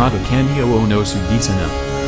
kata kanyo Ono no sugisana.